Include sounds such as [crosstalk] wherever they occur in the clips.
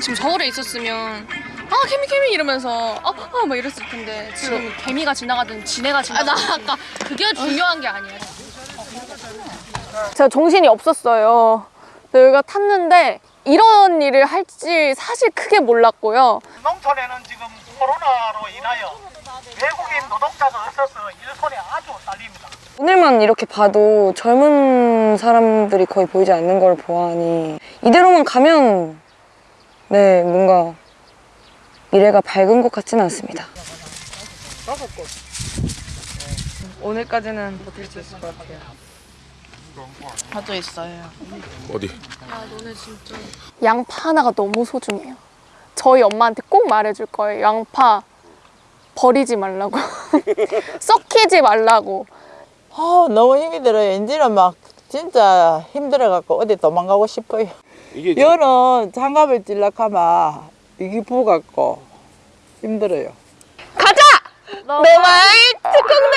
지금 서울에 있었으면 아 개미 개미 이러면서 아막 이랬을 텐데 지금 개미가 지나가든 지네가 지나가든 나 아까 그게 중요한 게 아니야 제가 정신이 없었어요. 여기가 탔는데 이런 일을 할지 사실 크게 몰랐고요. 농촌에는 지금 코로나로 인하여 외국인 노동자가 없어서 일손이 아주 딸립니다. 오늘만 이렇게 봐도 젊은 사람들이 거의 보이지 않는 걸 보아하니 이대로만 가면 네 뭔가 미래가 밝은 것 같지는 않습니다. 오늘까지는 버틸 수 있을 것 같아요. 어디? 양파 하나가 너무 소중해요. 저희 엄마한테 꼭 말해줄 거예요. 양파 버리지 말라고. [laughs] 썩히지 말라고. 아, 너무 힘이 들어요. 이제는 막 진짜 힘들어갖고 어디 도망가고 싶어요. 이게 여는 장갑을 찔락하면 이게 부갖고 힘들어요. 가자! 내말 특공대!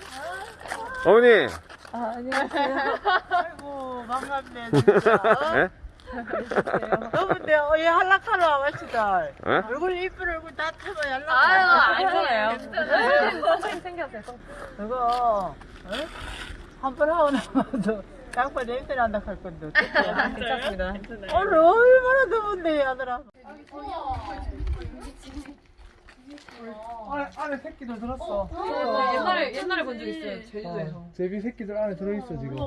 어머니. 아이고, 반갑네, 진짜. [laughs] 예? 너무데 어이 한락하러 와봤시다. 예? 얼굴 이쁜 얼굴 다 타면 연락. 아유 아니에요 그거, 한 번 하고 나면 양파 냄새 난다 할 건데. 괜찮습니다. 오늘 얼마나 더운데, 아들아. 안에, 안에 새끼들 들었어. 옛날에 옛날에 본 적 있어요 제주도에서. 제비 새끼들 안에 들어있어 지금. [laughs]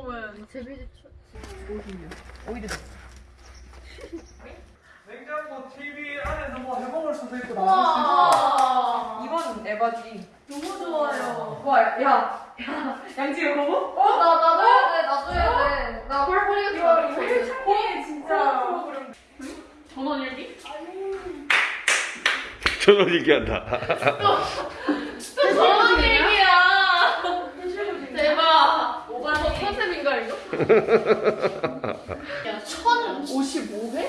냉장고 TV 안에서 뭐 해먹을 수도 있고 나올 수도 있어. 이번 에바지. 너무 좋아요. 와 야 야, 양지가 보고? 어나 나도 해야 돼 나도 해야 돼나 펄펄이가 좋아 이거 진짜. 전원 일기? 저녁 얘기한다. 전원일기야 대박 오바 저 컨셉인가 이거? [laughs] 1055회?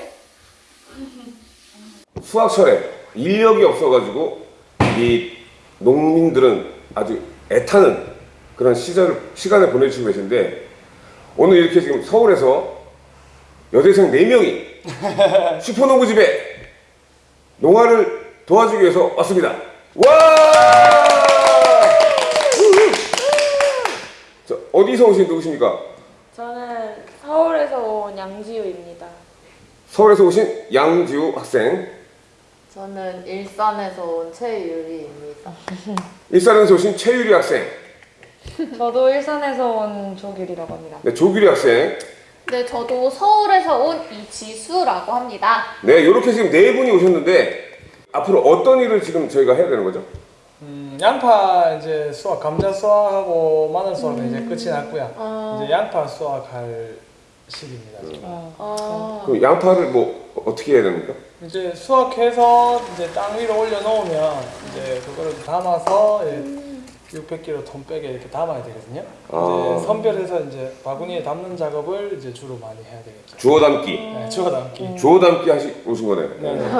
수확철에 인력이 없어가지고 이 농민들은 아주 애타는 그런 시절, 시간을 보내주시고 계신데 오늘 이렇게 지금 서울에서 여대생 4명이 [laughs] 슈퍼농구집에 농화를 도와주기 위해서 왔습니다. 와! 저, 어디서 오신 누구십니까? 저는 서울에서 온 양지우입니다. 서울에서 오신 양지우 학생, 저는 일산에서 온 최유리입니다. [laughs] 일산에서 오신 최유리 학생, 저도 일산에서 온 조규리라고 합니다. 네, 조규리 학생, 네 저도 서울에서 온 이지수라고 합니다 네, 이렇게 지금 네 분이 오셨는데 앞으로 어떤 일을 지금 저희가 해야 되는 거죠? 음, 양파 이제 수확, 감자 수확하고 마늘 수확은 이제 끝이 났고요. 이제 양파 수확할 시기입니다. 지금. 그 양파를 뭐 어떻게 해야 됩니까? 이제 수확해서 이제 땅 위로 올려 놓으면 이제 그거를 담아서 600kg 톤 백에 이렇게 담아야 되거든요. 아. 이제 선별해서 이제 바구니에 담는 작업을 이제 주로 많이 해야 되겠죠. 주워 담기, 네, 주워 담기. 주워 담기 하시 오신 거네요. 네, 네. [laughs]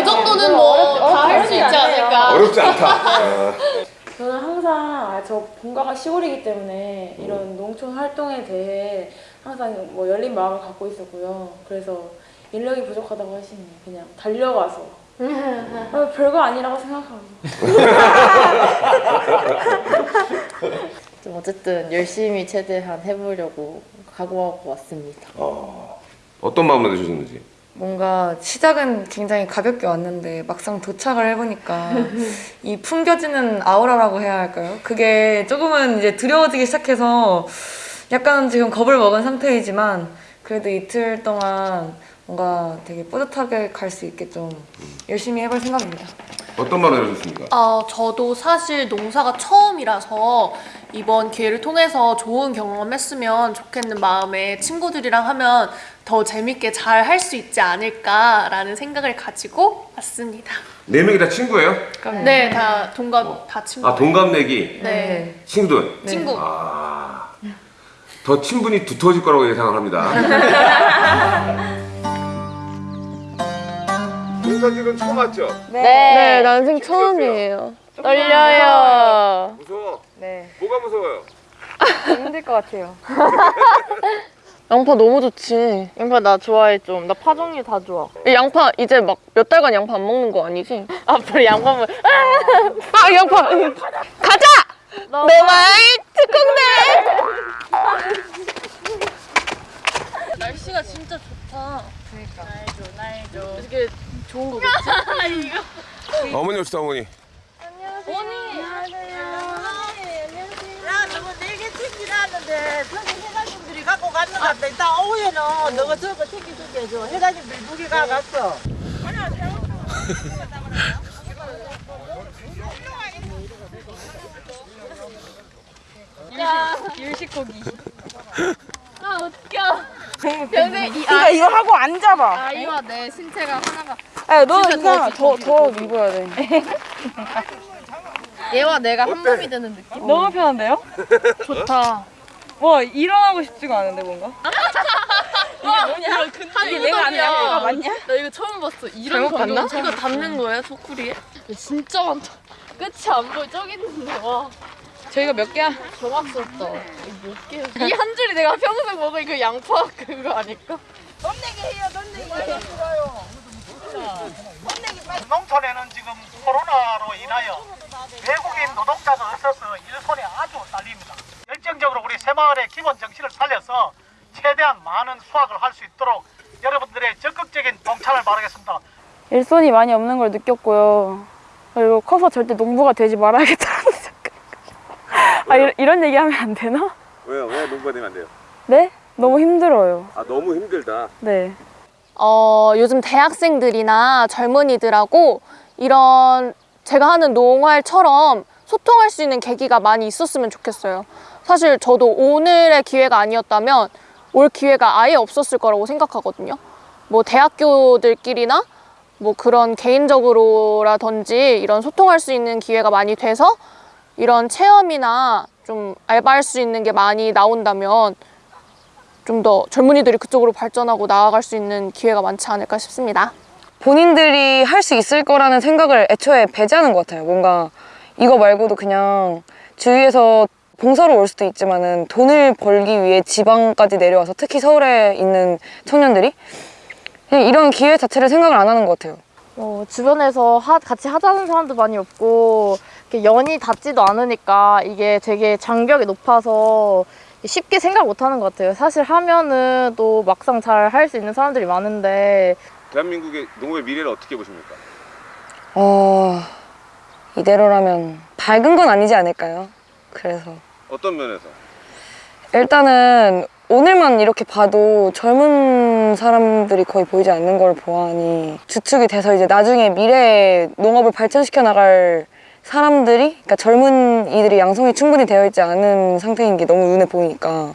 이 [laughs] 정도는 뭐 다 할 수 있지 않을까 어렵지 않다. [laughs] 아, 저는 항상 아, 저 본가가 시골이기 때문에 이런 농촌 활동에 대해 항상 뭐 열린 마음을 갖고 있었고요. 그래서 인력이 부족하다고 하시니 그냥 달려가서 어, 별거 아니라고 생각하고 [laughs] 좀 어쨌든 열심히 최대한 해보려고 각오하고 왔습니다. 어, 어떤 마음으로 드셨는지. 뭔가 시작은 굉장히 가볍게 왔는데 막상 도착을 해보니까 이 풍겨지는 아우라라고 해야 할까요? 그게 조금은 이제 두려워지기 시작해서 약간 지금 겁을 먹은 상태이지만 그래도 이틀 동안 뭔가 되게 뿌듯하게 갈 수 있게 좀 열심히 해볼 생각입니다. 어떤 말을 해주셨습니까? 어, 저도 사실 농사가 처음이라서 이번 기회를 통해서 좋은 경험했으면 좋겠는 마음에 친구들이랑 하면 더 재밌게 잘 할 수 있지 않을까라는 생각을 가지고 왔습니다. 네 명이 다 친구예요? 네, 다 동갑 다 친구. 아 동갑내기 네. 친구들. 친구. 아, 더 친분이 두터워질 거라고 예상을 합니다. [laughs] 농사지은 처음 왔죠? 네, 난생 처음이에요. 떨려요. 무서워. 네. 뭐가 무서워요? 힘들 것 같아요. [laughs] 양파 너무 좋지. 양파 나 좋아해 좀. 나 파종류 다 좋아. 이 양파 이제 막 몇 달간 양파 안 먹는 거 아니지? [laughs] 앞으로 양파물. 아 양파. 가자. 내말 특공대. 날씨가 진짜 좋다. 그러니까. 날줘 날줘. 이게 좋은 거겠지? [laughs] 어머니 오시다 어머니. 야, 너가 네개 챙기라는데 저기 회장님들이 갖고 갔는 것 같다. 이따 오후에는 너가 저거 챙겨줄게 해줘. 회장님들 두개 가갔어. [laughs] 그러니까 이거 하고 앉아봐. 아이와 내 신체가 하나가 아, 너 이거 더더 입어야 돼. [laughs] 얘와 내가 한 몸이 되는 느낌? 너무 편한데요? [laughs] 좋다. 뭐 일어나고 싶지가 않은데 뭔가? [laughs] 이게 뭐냐? 이게 내가 아는 양파가 맞냐? 나 이거 처음 봤어. 이런 잘못 봤나? 이거 닿는 거예요, 소쿠리에? 진짜 많다. 끝이 안 보여. 저기 있는데 와. 저희가 몇 개야? 정확스럽다. 몇 개? 이한 줄이 내가 평생 먹을 그 양파 그거 아닐까? 농촌에는 지금 코로나로 인하여 외국인 노동자가 없어서 일손이 아주 딸립니다. 열정적으로 우리 새마을의 기본 정신을 살려서 최대한 많은 수확을 할 수 있도록 여러분들의 적극적인 동참을 바라겠습니다. 일손이 많이 없는 걸 느꼈고요. 그리고 커서 절대 농부가 되지 말아야겠다는 [laughs] 생각. 아 이런, 이런 얘기하면 안 되나? 왜요? 왜 농부가 되면 안 돼요? 네? 너무 힘들어요. 아 너무 힘들다. 네. 어, 요즘 대학생들이나 젊은이들하고 이런 제가 하는 농활처럼 소통할 수 있는 계기가 많이 있었으면 좋겠어요. 사실 저도 오늘의 기회가 아니었다면 올 기회가 아예 없었을 거라고 생각하거든요. 뭐 대학교들끼리나 뭐 그런 개인적으로라든지 이런 소통할 수 있는 기회가 많이 돼서 이런 체험이나 좀 알바할 수 있는 게 많이 나온다면 좀 더 젊은이들이 그쪽으로 발전하고 나아갈 수 있는 기회가 많지 않을까 싶습니다. 본인들이 할 수 있을 거라는 생각을 애초에 배제하는 것 같아요. 뭔가 이거 말고도 그냥 주위에서 봉사로 올 수도 있지만 은 돈을 벌기 위해 지방까지 내려와서 특히 서울에 있는 청년들이 그냥 이런 기회 자체를 생각을 안 하는 것 같아요. 어, 주변에서 하- 같이 하자는 사람도 많이 없고 이렇게 연이 닿지도 않으니까 이게 되게 장벽이 높아서 쉽게 생각 못 하는 것 같아요. 사실 하면은 또 막상 잘 할 수 있는 사람들이 많은데 대한민국의 농업의 미래를 어떻게 보십니까? 어, 이대로라면 밝은 건 아니지 않을까요? 그래서 어떤 면에서? 일단은 오늘만 이렇게 봐도 젊은 사람들이 거의 보이지 않는 걸 보아하니 주축이 돼서 이제 나중에 미래에 농업을 발전시켜 나갈 사람들이 그러니까 젊은 이들이 양성이 충분히 되어 있지 않은 상태인 게 너무 눈에 보이니까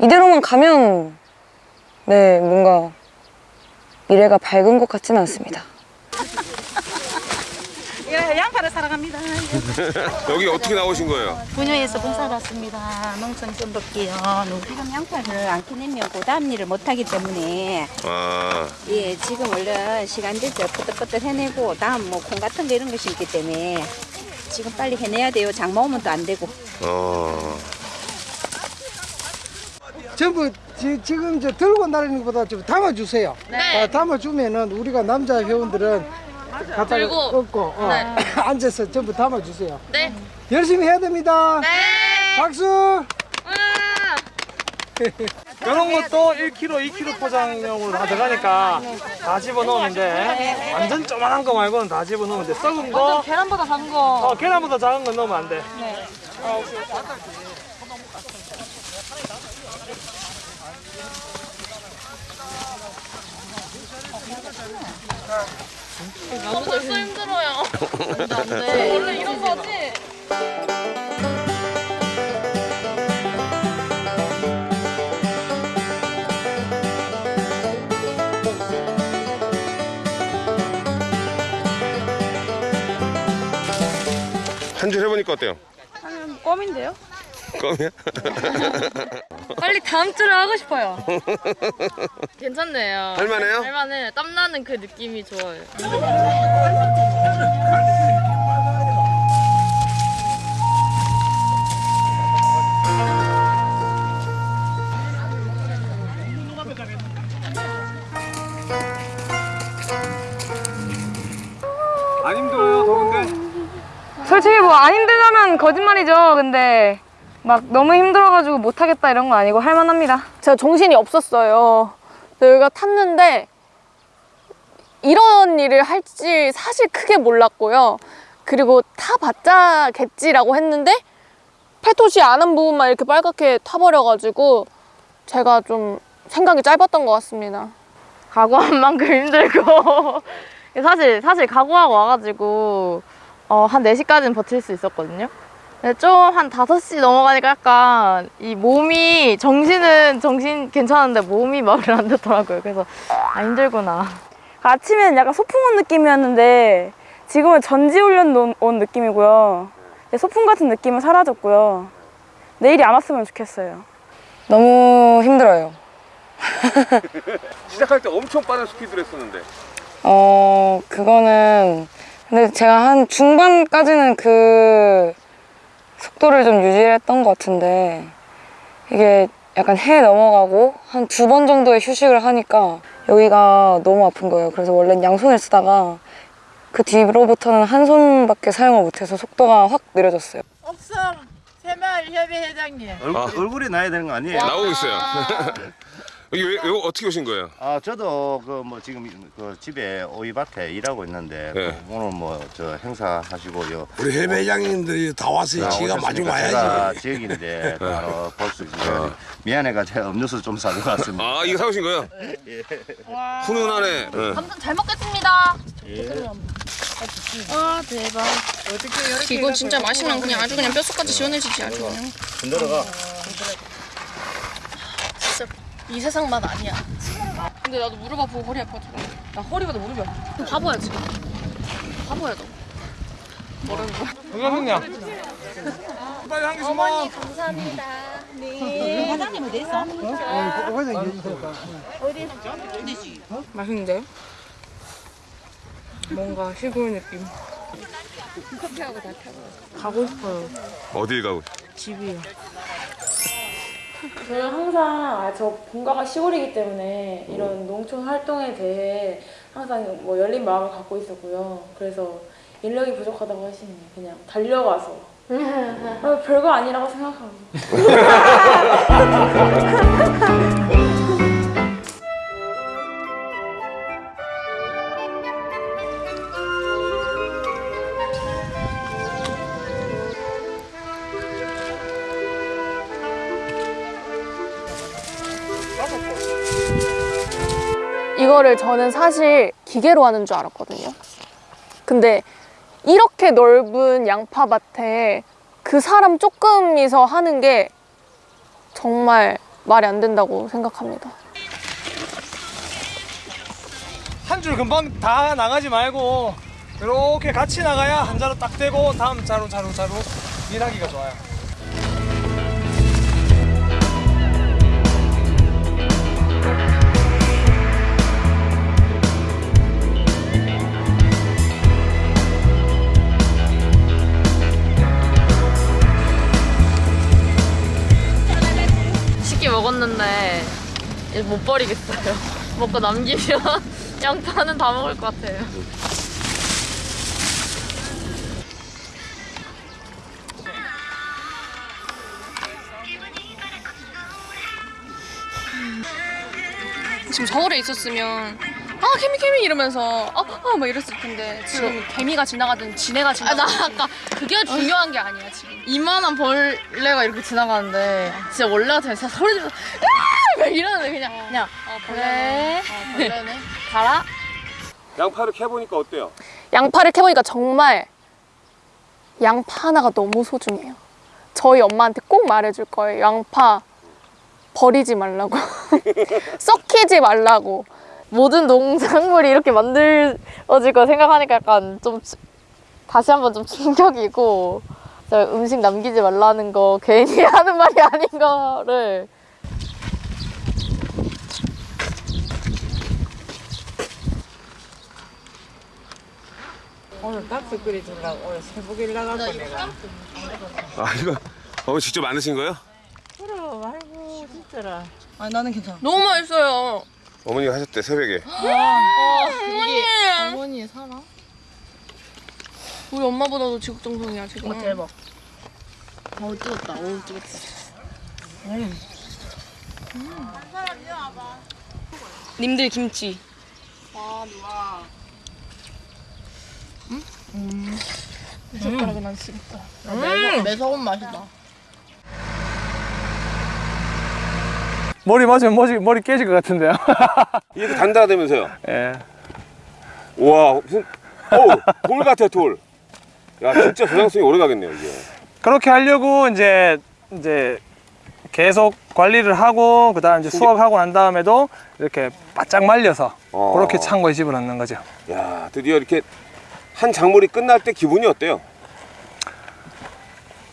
이대로만 가면 네 뭔가 미래가 밝은 것 같지는 않습니다. 예, 양파를 사랑합니다. [laughs] 여기 어떻게 나오신 거예요? 분야에서 봉사를 왔습니다. 농촌 좀 볼게요. 지금 양파를 안 캐내면 그 다음 일을 못하기 때문에 아 예 지금 얼른 시간 되죠. 끄떡끄떡 해내고 다음 뭐 콩 같은 거 이런 거 심기 때문에 지금 빨리 해내야 돼요. 장마 오면 또 안 되고. 어. 전부 지, 금저 들고 나르는 것보다 좀 담아주세요. 네. 어, 담아주면은 우리가 남자 회원들은 갖다가 들고. 꺾고 어, 네. [coughs] 앉아서 전부 담아주세요. 네. 열심히 해야 됩니다. 네. 박수! 와. 이런 것도 1kg, 2kg 포장용으로 다 들어가니까 다 집어넣으면 돼. 완전 조만한 거 말고는 다 집어넣으면 돼. 썩은 거. 계란보다 작은 거. 어, 계란보다 작은 건 넣으면 안 돼. 아, 벌써 힘들어요. [laughs] 안 돼. 원래 이런 거지? 한줄 해보니까 어때요? 껌인데요? 껌이야? [laughs] 빨리 다음 주를 하고 싶어요. 괜찮네요. 할만해요? 할만해. 땀나는 그 느낌이 좋아요. 안 힘들어요, 더운데? 솔직히 뭐 안 힘들다면 거짓말이죠. 근데 막 너무 힘들어가지고 못하겠다 이런 건 아니고 할만합니다. 제가 정신이 없었어요. 여기가 탔는데 이런 일을 할지 사실 크게 몰랐고요. 그리고 타봤자겠지라고 했는데 팔토시 아는 부분만 이렇게 빨갛게 타버려가지고 제가 좀 생각이 짧았던 것 같습니다. 각오한 만큼 힘들고 [laughs] 사실 사실 각오하고 와가지고 어, 한 4시까지는 버틸 수 있었거든요. 좀 한 5시 넘어가니까 약간 이 몸이 정신은 정신 괜찮은데 몸이 말을 안 듣더라고요. 그래서 아 힘들구나. 아침에는 약간 소풍 온 느낌이었는데 지금은 전지훈련 온- 온 느낌이고요. 소풍 같은 느낌은 사라졌고요. 내일이 안 왔으면 좋겠어요. 너무 힘들어요. [laughs] 시작할 때 엄청 빠른 스피드를 했었는데 어, 그거는 근데 제가 한 중반까지는 그 속도를 좀 유지했던 것 같은데 이게 약간 해 넘어가고 한 두 번 정도의 휴식을 하니까 여기가 너무 아픈 거예요. 그래서 원래는 양손을 쓰다가 그 뒤로부터는 한 손밖에 사용을 못해서 속도가 확 느려졌어요. 옥성 새마을협의 회장님. 얼, 아. 얼굴이 나야 되는 거 아니에요? 나오고 있어요. 여기 왜, 왜 어떻게 오신 거예요? 아 저도 그 뭐 지금 그 집에 오이밭에 일하고 있는데 네. 그 오늘 뭐 저 행사 하시고요. 우리 해배장님들이 다 왔으니 지가 마중 제가 와야지. 지역인데 어, 볼수 있어요. 미안해가 제가 음료수 좀 사고 왔습니다. 아 이거 사오신 거예요? 예. 훈훈하네. 응. 아무튼 잘 먹겠습니다. 예. 아 대박. 이거 진짜 마시면 그냥 아주 그냥 뼛속까지 시원해지지 아주 그냥. 흔들어가. 이 세상 맛 아니야. 근데 나도 무릎 아프고 허리 아파가지고. 나 허리보다 무릎이 아파. 바보야 지금. 바보야 너. 뭐라는 거야? 건강했냐? 빨리 한개 주마. 감사합니다. 네. 회장님 어디 있어? 맛있는데요? 뭔가 시골 느낌. 커피하고 다 타고. 가고 싶어요. 어딜 가고? 집이요. 저는 항상 아, 저 본가가 시골이기 때문에 이런 농촌 활동에 대해 항상 뭐 열린 마음을 갖고 있었고요. 그래서 인력이 부족하다고 하시니 그냥 달려가서. [laughs] 아, 별거 아니라고 생각하고 [laughs] 이거를 저는 사실 기계로 하는 줄 알았거든요. 근데 이렇게 넓은 양파밭에 그 사람 조금이서 하는 게 정말 말이 안 된다고 생각합니다. 한 줄 금방 다 나가지 말고 이렇게 같이 나가야 한 자루 딱 되고 다음 자루 자루 자루 일하기가 좋아요. 먹었는데 이제 못 버리겠어요. [laughs] 먹고 남기면 [laughs] 양파는 다 먹을 것 같아요. 지금 서울에 있었으면 아 개미 개미 이러면서 아막 이랬을 텐데 지금 개미가 지나가든 지네가 지나가든 나 아까 그게 중요한 게 아니야 지금 이만한 벌레가 이렇게 지나가는데 진짜 원래 같으면 진짜 소리 지르면서 으아! 막 이러는데 그냥 그냥 그래 어, 벌레네 가라 양파를 캐보니까 어때요? 양파를 캐보니까 정말 양파 하나가 너무 소중해요. 저희 엄마한테 꼭 말해줄 거예요. 양파 버리지 말라고. [laughs] 썩히지 말라고. 모든 농작물이 이렇게 만들어질 거 생각하니까 약간 좀 치- 다시 한번 좀 충격이고 저 음식 남기지 말라는 거 괜히 [laughs] 하는 말이 아닌 거를 오늘 닭도 끓여주려고 오늘 새벽에 나가고 내가 아 이거 어 직접 만드신 거예요? 그럼 아이고 진짜라 아니 나는 괜찮아. 너무 맛있어요. 어머니가 하셨대 새벽에. 어, 어머니. 어머니 살아? 우리 엄마보다도 지극정성이야 지금. 어, 대박. 어우 뜨겁다. 어우 뜨겁다. 님들 김치. 아. 음. 젓가락에 난 쓰겠다. 음. 매서, 매서운 맛이다. 머리 맞으면 머리, 머리 깨질 것 같은데요. [laughs] 이렇게 단단하다면서요? 예. 와 무슨 어돌 같아 돌. 야 진짜 저장성이 오래 가겠네요 이게. 그렇게 하려고 이제 이제 계속 관리를 하고 그 다음 이제 수확하고 난 다음에도 이렇게 바짝 말려서 어. 그렇게 창고에 집어넣는 거죠. 야 드디어 이렇게 한 작물이 끝날 때 기분이 어때요?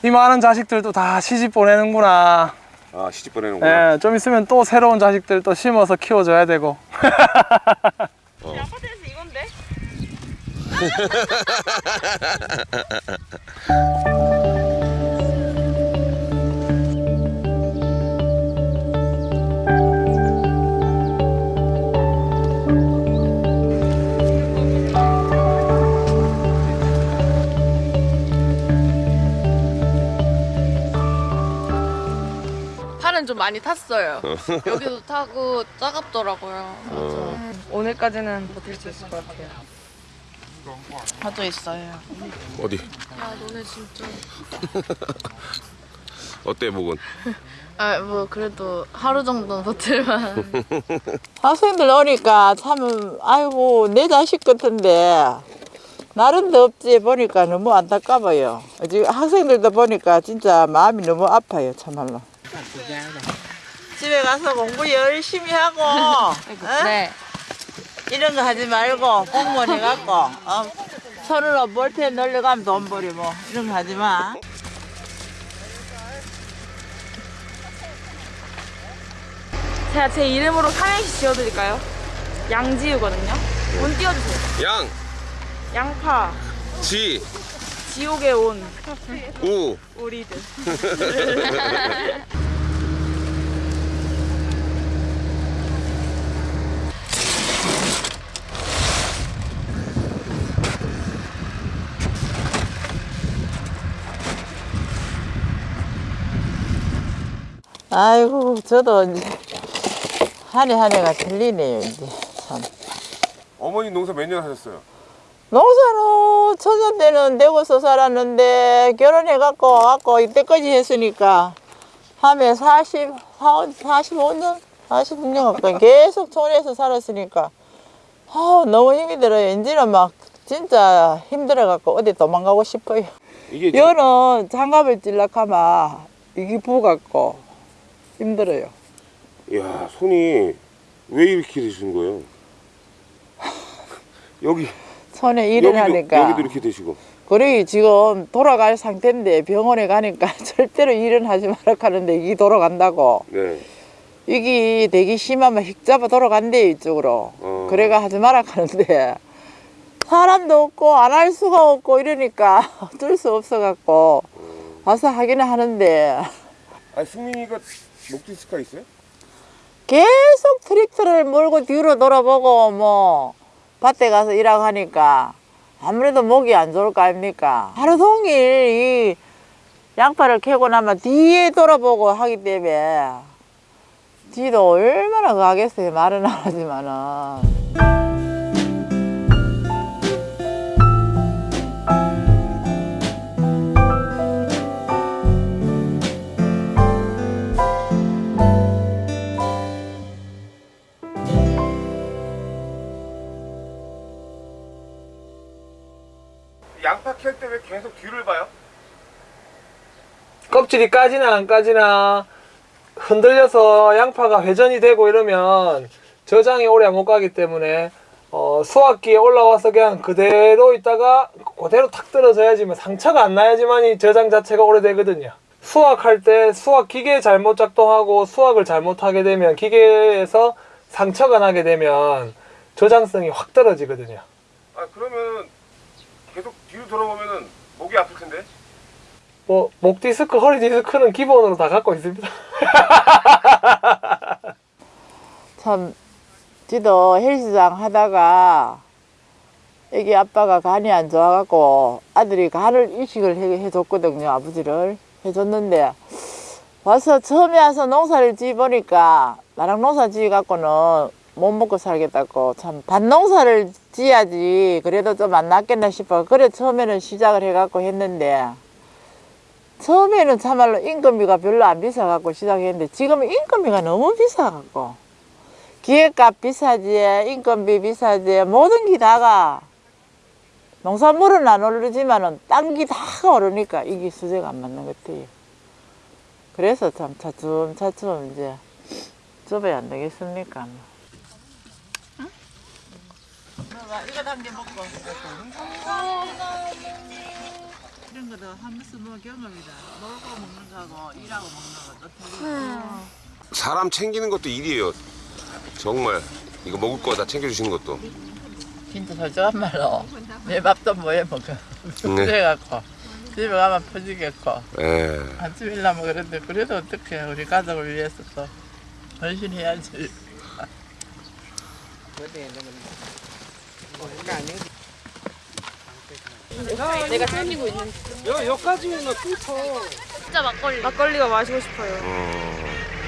이 많은 자식들도 다 시집 보내는구나. 아 시집 보내는구나. 예, 좀 있으면 또 새로운 자식들 또 심어서 키워줘야 되고. [laughs] 어. 아파트에서 이건데? [laughs] 좀 많이 탔어요. [laughs] 여기도 타고 따갑더라고요. 어. 오늘까지는 버틸 수 있을 것 같아요. 저도 있어요. 어디? 야 너네 진짜. [laughs] 어때 목은? 아 뭐 그래도 하루 정도는 버틸만. [laughs] 학생들 오니까 참 아이고 내 자식 같은데 나름 덥지 보니까 너무 안타까워요. 지금 학생들도 보니까 진짜 마음이 너무 아파요 참말로. 집에 가서 공부 열심히 하고 어? 네. 이런 거 하지 말고 공무원 해갖고 어? 서로 볼펜 놀려가면 돈 벌이 뭐 이런 거 하지 마. 제가 제 이름으로 삼행시 지어드릴까요? 양지우거든요. 운 띄워주세요. 양, 양파, 지, 지옥의 온, 우. 우리들. 아이고 저도 이제 한해 한 해가 틀리네요 이제 참. 어머니 농사 몇 년 하셨어요? 농사는 초년 때는 대구서 살았는데 결혼해갖고 갖고 이때까지 했으니까 함에 40, 45년, 46년 가까이 계속 촌에서 살았으니까 아 너무 힘이 들어요. 이제는 막 진짜 힘들어갖고 어디 도망가고 싶어요. 이게 여는 장갑을 찔락하면 이게 부갖고 힘들어요. 야 손이 왜 이렇게 되시는 거예요? [laughs] 여기 손에 일을 여기도, 하니까. 여기도 이렇게 되시고. 그래 지금 돌아갈 상태인데 병원에 가니까 [laughs] 절대로 일은 하지 말라 하는데 이게 돌아간다고. 네. 이게 되게 심하면 휙 잡아 돌아간대 이쪽으로. 어. 그래가 하지 말라 하는데. 사람도 없고 안 할 수가 없고 이러니까 [laughs] 어쩔 수 없어 갖고 와서 하기는 하는데. 아 승민이가 목 디스크가 있어요? 계속 트랙터를 몰고 뒤로 돌아보고 뭐 밭에 가서 일하고 하니까 아무래도 목이 안 좋을 거 아닙니까 하루 종일 이 양파를 캐고 나면 뒤에 돌아보고 하기 때문에 지도 얼마나 가겠어요. 말은 안 하지만은. 양파 캘 때 왜 계속 뒤를 봐요? 껍질이 까지나 안 까지나 흔들려서 양파가 회전이 되고 이러면 저장이 오래 못 가기 때문에 어, 수확기에 올라와서 그냥 그대로 있다가 그대로 탁 떨어져야지만 상처가 안 나야지만 이 저장 자체가 오래되거든요. 수확할 때 수확 기계 잘못 작동하고 수확을 잘못하게 되면 기계에서 상처가 나게 되면 저장성이 확 떨어지거든요. 아 그러면 뒤로 돌아보면은 목이 아플 텐데. 뭐 목 디스크, 허리 디스크는 기본으로 다 갖고 있습니다. [laughs] 참 지도 헬스장 하다가 애기 아빠가 간이 안 좋아갖고 아들이 간을 이식을 해, 해줬거든요 아버지를 해줬는데 와서 처음에 와서 농사를 지어보니까 나랑 농사 지어갖고는 못 먹고 살겠다고 참 밭농사를 지어야지 그래도 좀 안 낫겠나 싶어. 그래 처음에는 시작을 해갖고 했는데 처음에는 참말로 인건비가 별로 안 비싸갖고 시작했는데 지금은 인건비가 너무 비싸갖고 기획값 비싸지 인건비 비싸지 모든 게 다가 농산물은 안 오르지만은 딴 게 다가 오르니까 이게 수제가 안 맞는 것 같아요. 그래서 참 차츰차츰 이제 접어야 안 되겠습니까 뭐. 이거 단계 먹고. 이런 거도 한 번씩 뭐 경험이다. 놀고 먹는 거하고 일하고 먹는 것도 틀리고 사람 챙기는 것도 일이에요. 정말. 이거 먹을 거 다 챙겨주시는 것도. 진짜 솔직한 말로. 내 밥도 뭐해 먹어. 그래갖고. 집에 가면 퍼지겠고. 예. 안 집일라면 그런데 그래도 어떻게 우리 가족을 위해서 또. 열심히 해야지 내가 챙기고 있는 여, 여기까지는 끊쳐. 진짜 막걸리 막걸리가 마시고 싶어요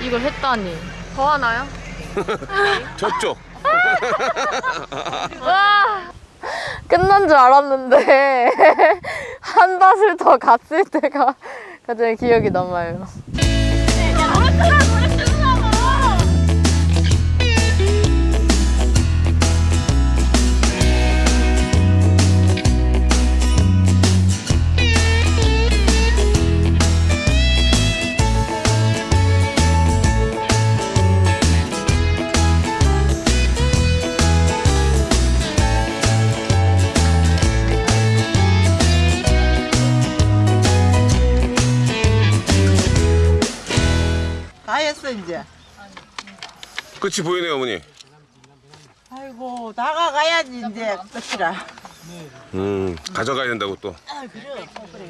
이걸 했다니 더 하나요? [laughs] 저쪽. [laughs] 와 끝난 줄 알았는데 [laughs] 한 닷을 더 갔을 때가 가장 기억이 남아요 끝이 보이네요 어머니. 아이고 다가가야지 이제 끝이라 음 가져가야 된다고 또. 아 그래 그래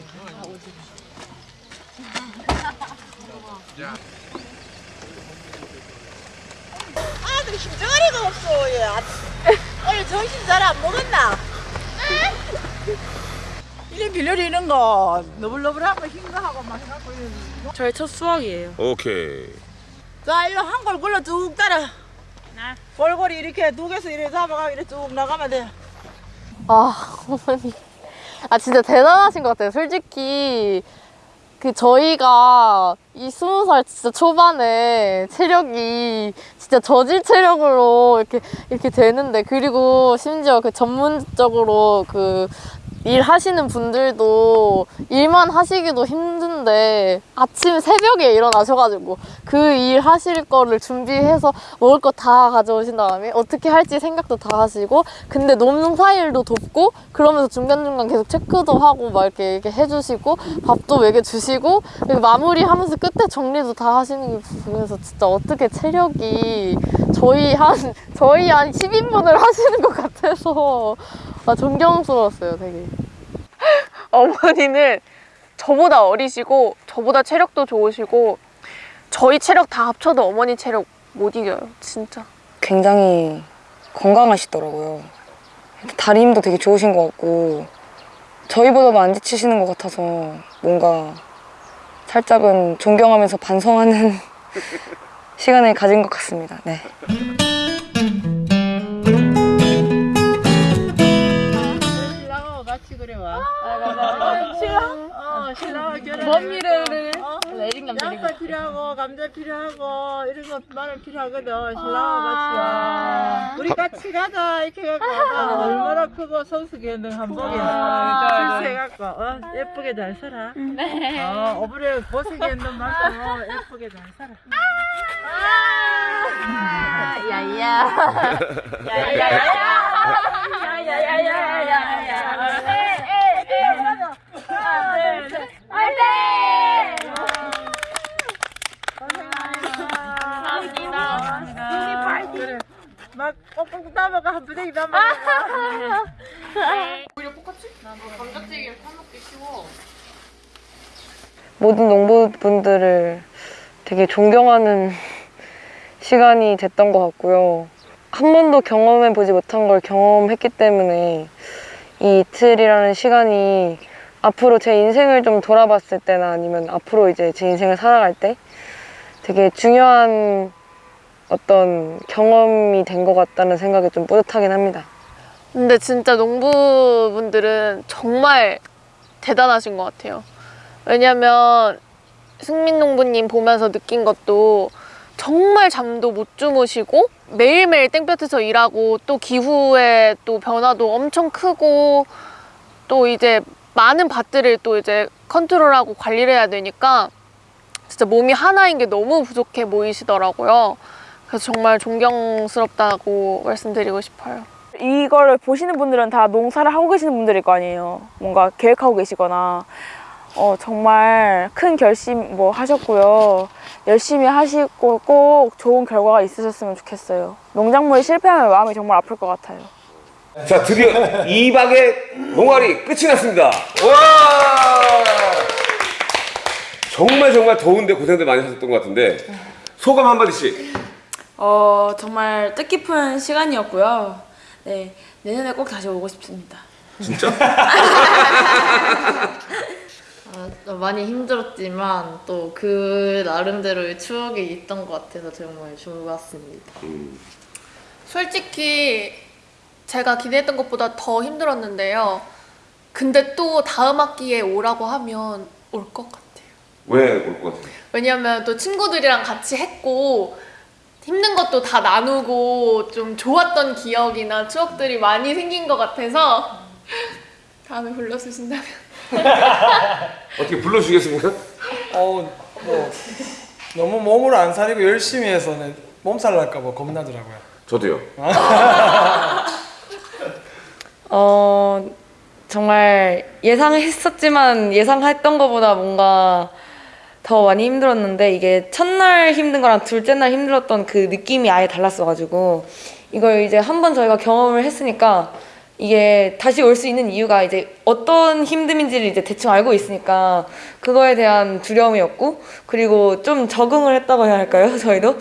아들 힘덩어리가 없어 얘 아, 오늘 정신 잘 안 먹었나? 빌려리는 거 너블너블한 거흰거 하고 막 해갖고. 저의 첫 수학이에요 오케이. 자 일로 한 골 굴러 쭉 따라. 골고리 이렇게 두 개서 이렇게 잡아가 이렇게 쭉 나가면 돼. 아 어머니. 아 진짜 대단하신 것 같아요. 솔직히 그 저희가 이 스무 살 진짜 초반에 체력이 진짜 저질 체력으로 이렇게 이렇게 되는데 그리고 심지어 그 전문적으로 그 일하시는 분들도 일만 하시기도 힘든데 아침 새벽에 일어나셔가지고 그 일 하실 거를 준비해서 먹을 거 다 가져오신 다음에 어떻게 할지 생각도 다 하시고 근데 농사일도 돕고 그러면서 중간중간 계속 체크도 하고 막 이렇게, 이렇게 해주시고 밥도 먹여주시고 그리고 마무리하면서 끝에 정리도 다 하시는 게 보면서 진짜 어떻게 체력이 저희 한 저희 한 10인분을 하시는 것 같아서 아, 존경스러웠어요 되게 [laughs] 어머니는 저보다 어리시고 저보다 체력도 좋으시고 저희 체력 다 합쳐도 어머니 체력 못 이겨요 진짜 굉장히 건강하시더라고요. 다리 힘도 되게 좋으신 것 같고 저희보다도 안 지치시는 것 같아서 뭔가 살짝은 존경하면서 반성하는 [laughs] 시간을 가진 것 같습니다. 네. 신랑하고 같이 그래 와. 신랑? 어, 신랑하고 결혼. 뭔 어? 내린감 양파 필요하고 감자 필요하고 이런 거 마늘 필요하거든. 신랑하고 같이 와. 우리 같이 가자 이렇게 갖고 와봐. 얼마나 크고 성숙했는 한복이. 아, 출세해갖고 어, 예쁘게 잘 살아. 네. 어, 어부에 고생했는 만큼 어, 예쁘게 잘 살아. 야야. 야야야야. 그래. 막 꼭꼭 담아가 한 부대기 담아가. 오히려 똑같이? 나 감자튀김 타먹기 쉬워. 모든 농부분들을 되게 존경하는 시간이 됐던 것 같고요. 한 번도 경험해 보지 못한 걸 경험했기 때문에 이 이틀이라는 시간이 앞으로 제 인생을 좀 돌아봤을 때나 아니면 앞으로 이제 제 인생을 살아갈 때 되게 중요한 어떤 경험이 된 것 같다는 생각이 좀 뿌듯하긴 합니다. 근데 진짜 농부분들은 정말 대단하신 것 같아요. 왜냐면 승민 농부님 보면서 느낀 것도 정말 잠도 못 주무시고 매일매일 땡볕에서 일하고 또 기후의 또 변화도 엄청 크고 또 이제 많은 밭들을 또 이제 컨트롤하고 관리를 해야 되니까 진짜 몸이 하나인 게 너무 부족해 보이시더라고요. 그래서 정말 존경스럽다고 말씀드리고 싶어요. 이거를 보시는 분들은 다 농사를 하고 계시는 분들일 거 아니에요. 뭔가 계획하고 계시거나 어, 정말 큰 결심 뭐 하셨고요. 열심히 하시고 꼭 좋은 결과가 있으셨으면 좋겠어요. 농작물이 실패하면 마음이 정말 아플 것 같아요. 자 드디어 2박의 농활이 끝이 났습니다. 와! 정말 정말 더운데 고생들 많이 하셨던 것 같은데 소감 한마디씩. 어, 정말 뜻깊은 시간이었고요. 네, 내년에 꼭 다시 오고 싶습니다. 진짜? [laughs] 아, 많이 힘들었지만 또 그 나름대로의 추억이 있던 것 같아서 정말 좋았습니다. 솔직히 제가 기대했던 것보다 더 힘들었는데요. 근데 또 다음 학기에 오라고 하면 올 것 같아요. 왜 올 것 같아요? 왜냐면 또 친구들이랑 같이 했고 힘든 것도 다 나누고 좀 좋았던 기억이나 추억들이 많이 생긴 것 같아서 다음에 불러주신다면 어떻게 불러주겠습니까? 어, 뭐 너무 몸을 안 사리고 열심히 해서는 몸살 날까 봐 겁나더라고요. 저도요. [laughs] 어, 정말 예상했었지만 예상했던 것보다 뭔가 더 많이 힘들었는데 이게 첫날 힘든 거랑 둘째 날 힘들었던 그 느낌이 아예 달랐어가지고 이걸 이제 한 번 저희가 경험을 했으니까 이게 다시 올 수 있는 이유가 이제 어떤 힘듦인지를 이제 대충 알고 있으니까 그거에 대한 두려움이었고 그리고 좀 적응을 했다고 해야 할까요 [laughs] 저희도?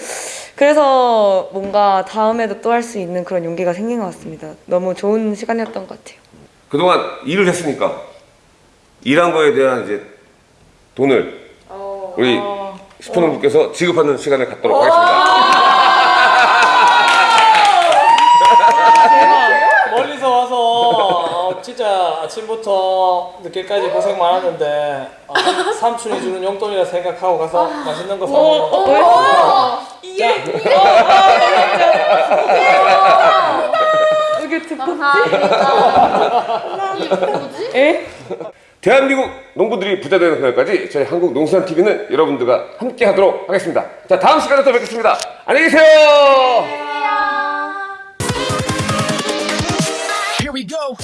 그래서 뭔가 다음에도 또 할 수 있는 그런 용기가 생긴 것 같습니다. 너무 좋은 시간이었던 것 같아요. 그동안 일을 했으니까 일한 거에 대한 이제 돈을 우리 슈퍼농부께서 지급하는 시간을 갖도록 하겠습니다. [laughs] 어, 아침부터 늦게까지 고생 많았는데 어, 삼- [laughs] 삼촌이 주는 용돈이라 생각하고 가서 맛있는 거 사먹어. 이게 이게 듣고 에? 대한민국 농부들이 부자 되는 그날까지 저희 한국 농수산 TV는 여러분들과 함께 하도록 하겠습니다. 자 다음 시간에 또 뵙겠습니다. 안녕히 계세요. Here we go.